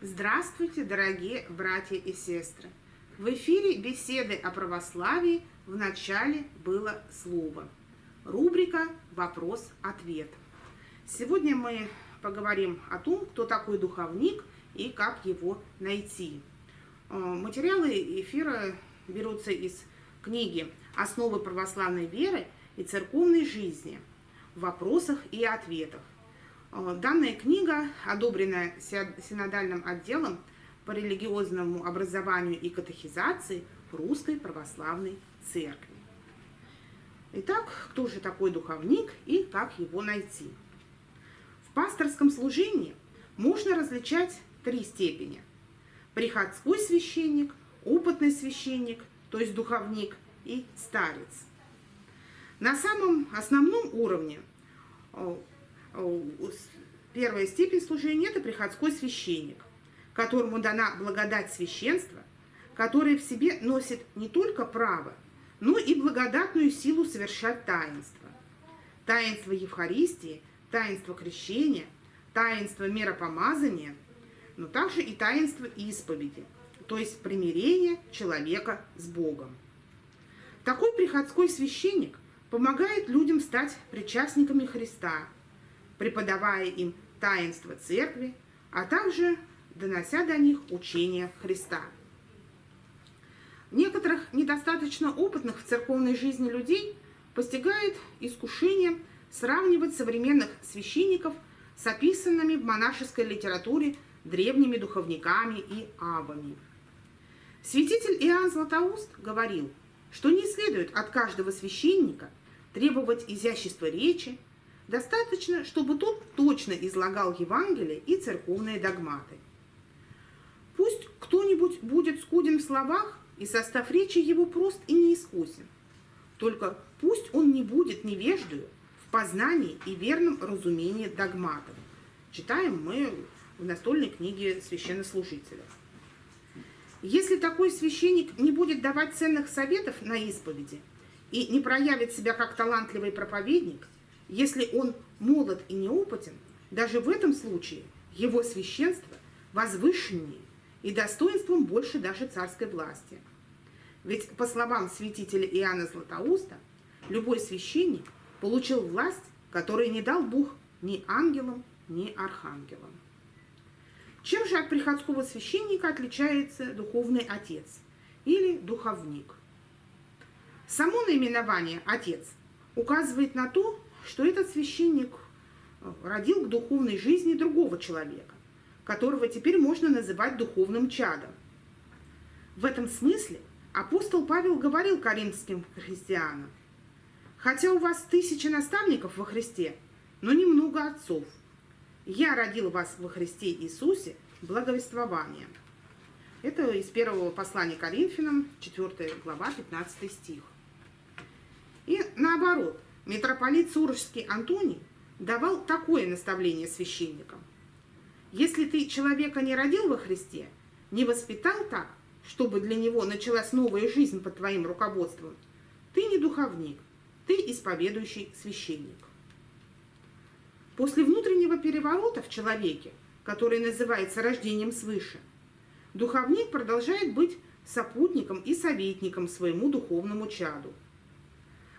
Здравствуйте, дорогие братья и сестры! В эфире беседы о православии в начале было слово. Рубрика «Вопрос-ответ». Сегодня мы поговорим о том, кто такой духовник и как его найти. Э, материалы эфира берутся из книги «Основы православной веры и церковной жизни» в вопросах и ответах данная книга, одобренная синодальным отделом по религиозному образованию и катехизации Русской Православной Церкви. Итак, кто же такой духовник и как его найти? В пасторском служении можно различать три степени. Приходской священник, опытный священник, то есть духовник, и старец. На самом основном уровне э, Э, первая степень служения – это приходской священник, которому дана благодать священства, который в себе носит не только право, но и благодатную силу совершать таинство. Таинство Евхаристии, таинство крещения, таинство миропомазания, но также и таинство исповеди, то есть примирение человека с Богом. Такой приходской священник помогает людям стать причастниками Христа – преподавая им таинство церкви, а также донося до них учение Христа. Некоторых недостаточно опытных в церковной жизни людей постигает искушение сравнивать современных священников с описанными в монашеской литературе древними духовниками и абами. Святитель Иоанн Златоуст говорил, что не следует от каждого священника требовать изящества речи, Достаточно, чтобы тот точно излагал Евангелие и церковные догматы. Пусть кто-нибудь будет скуден в словах, и состав речи его прост и неискусен. Только пусть он не будет невеждою в познании и верном разумении догматов. Читаем мы в настольной книге священнослужителя. Если такой священник не будет давать ценных советов на исповеди и не проявит себя как талантливый проповедник – если он молод и неопытен, даже в этом случае его священство возвышеннее и достоинством больше даже царской власти. Ведь, по словам святителя Иоанна Златоуста, любой священник получил власть, которой не дал Бог ни ангелам, ни архангелам. Чем же от приходского священника отличается духовный отец или духовник? Само наименование «отец» указывает на то, что этот священник э, родил к духовной жизни другого человека, которого теперь можно называть духовным чадом. В этом смысле апостол Павел говорил коринфским христианам, «Хотя у вас тысячи наставников во Христе, но немного отцов. Я родил вас во Христе Иисусе благовествованием». Это из первого послания Коринфянам, 4 глава, 15 стих. И наоборот, Митрополит Сурожский Антоний давал такое наставление священникам. Если ты человека не родил во Христе, не воспитал так, чтобы для него началась новая жизнь под твоим руководством, ты не духовник, ты исповедующий священник. После внутреннего переворота в человеке, который называется рождением свыше, духовник продолжает быть сопутником и советником своему духовному чаду –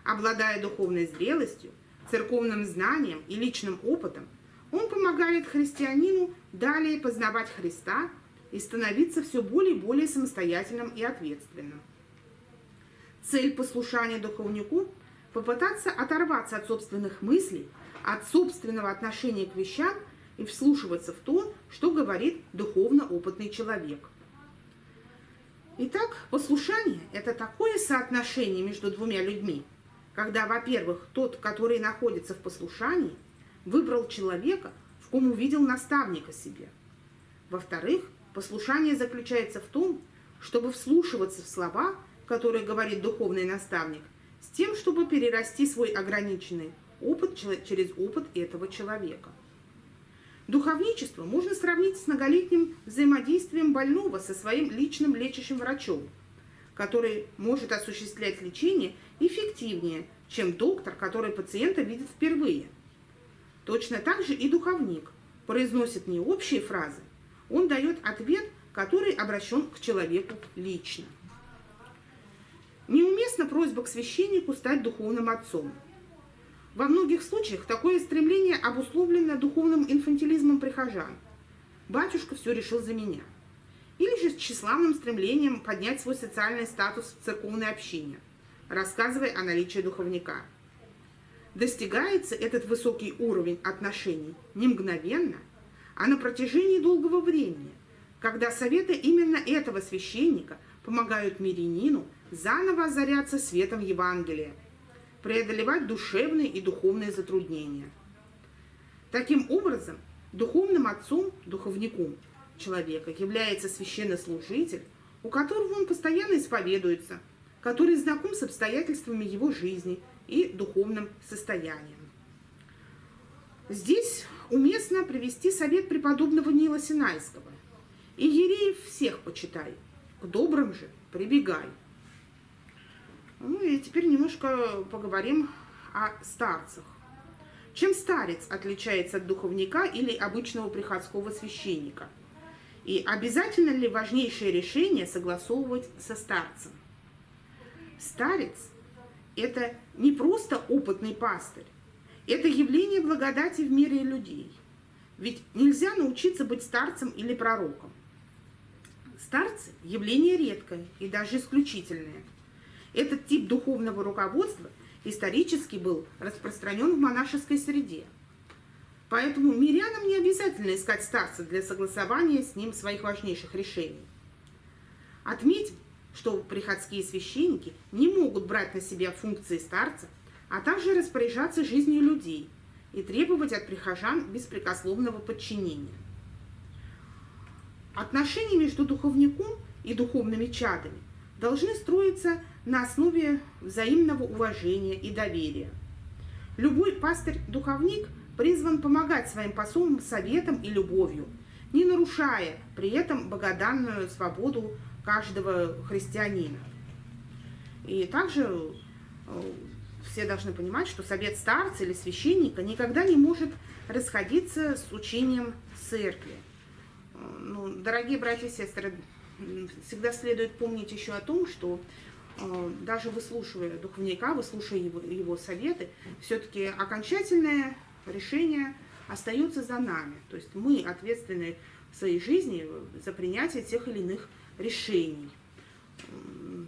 Обладая духовной зрелостью, церковным знанием и личным опытом, он помогает христианину далее познавать Христа и становиться все более и более самостоятельным и ответственным. Цель послушания духовнику – попытаться оторваться от собственных мыслей, от собственного отношения к вещам и вслушиваться в то, что говорит духовно опытный человек. Итак, послушание – это такое соотношение между двумя людьми – когда, во-первых, тот, который находится в послушании, выбрал человека, в ком увидел наставника себе. Во-вторых, послушание заключается в том, чтобы вслушиваться в слова, которые говорит духовный наставник, с тем, чтобы перерасти свой ограниченный опыт через опыт этого человека. Духовничество можно сравнить с многолетним взаимодействием больного со своим личным лечащим врачом – который может осуществлять лечение эффективнее, чем доктор, который пациента видит впервые. Точно так же и духовник произносит не общие фразы, Он дает ответ, который обращен к человеку лично. Неуместна просьба к священнику стать духовным отцом. Во многих случаях такое стремление обусловлено духовным инфантилизмом прихожан. Батюшка все решил за меня. Или же с тщеславным стремлением поднять свой социальный статус в церковной общине, рассказывая о наличии духовника. Достигается этот высокий уровень отношений не мгновенно, а на протяжении долгого времени, когда советы именно этого священника помогают мирянину заново озаряться светом Евангелия, преодолевать душевные и духовные затруднения. Таким образом, духовным отцом, духовником человека является священнослужитель, у которого он постоянно исповедуется, который знаком с обстоятельствами его жизни и духовным состоянием. Здесь уместно привести совет преподобного Нила Синайского. И ереев всех почитай, к добрым же прибегай. Ну и теперь немножко поговорим о старцах. Чем старец отличается от духовника или обычного приходского священника? И обязательно ли важнейшее решение согласовывать со старцем? Старец – это не просто опытный пастырь, это явление благодати в мире людей. Ведь нельзя научиться быть старцем или пророком. Старцы – явление редкое и даже исключительное – этот тип духовного руководства исторически был распространен в монашеской среде. Поэтому мирянам не обязательно искать старца для согласования с ним своих важнейших решений. Отметим, что приходские священники не могут брать на себя функции старца, а также распоряжаться жизнью людей и требовать от прихожан беспрекословного подчинения. Отношения между духовником и духовными чадами должны строиться на основе взаимного уважения и доверия. Любой пастырь-духовник призван помогать своим посолам советом и любовью, не нарушая при этом богоданную свободу каждого христианина. И также э, все должны понимать, что совет старца или священника никогда не может расходиться с учением церкви. Э, ну, дорогие братья и сестры, всегда следует помнить еще о том, что э, даже выслушивая духовника, выслушивая его, его советы, все-таки окончательное решение остается за нами. То есть мы ответственны в своей жизни за принятие тех или иных решений.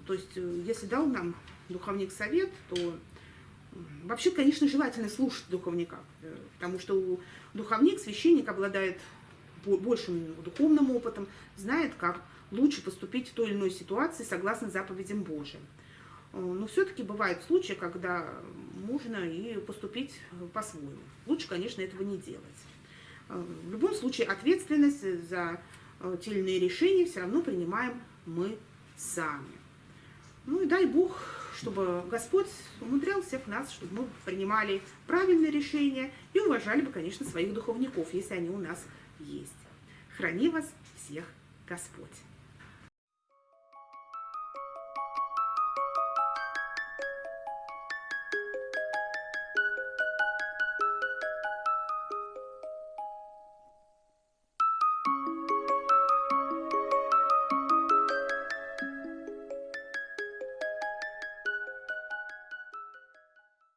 То есть э, если дал нам духовник совет, то вообще, конечно, желательно слушать духовника, э, потому что духовник, священник обладает большим духовным опытом, знает, как лучше поступить в той или иной ситуации согласно заповедям Божьим. Э, но все-таки бывают случаи, когда можно и поступить по-своему. Лучше, конечно, этого не делать. Э, в любом случае ответственность за э, те или иные решения все равно принимаем мы сами. Ну и дай Бог, чтобы Господь умудрял всех нас, чтобы мы принимали правильные решения и уважали бы, конечно, своих духовников, если они у нас есть. Храни вас всех Господь!